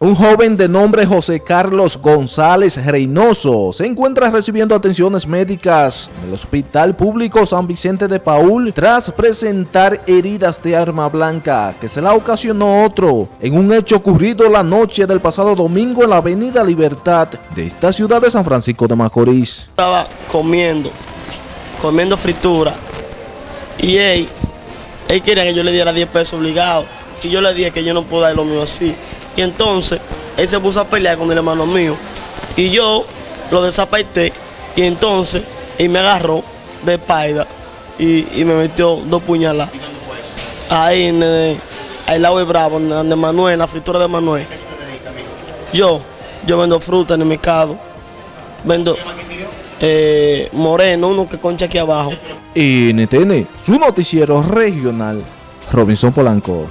Un joven de nombre José Carlos González Reynoso se encuentra recibiendo atenciones médicas en el Hospital Público San Vicente de Paul tras presentar heridas de arma blanca que se la ocasionó otro en un hecho ocurrido la noche del pasado domingo en la avenida Libertad de esta ciudad de San Francisco de Macorís. Estaba comiendo, comiendo fritura y él, él quería que yo le diera 10 pesos obligado y yo le dije que yo no puedo dar lo mío así. Y entonces él se puso a pelear con el hermano mío. Y yo lo desapaité. Y entonces él me agarró de espalda y, y me metió dos puñaladas. Ahí en el, al lado de Bravo, de Manuel, en la fritura de Manuel. Yo, yo vendo fruta en el mercado. Vendo eh, moreno, uno que concha aquí abajo. NTN, su noticiero regional, Robinson Polanco.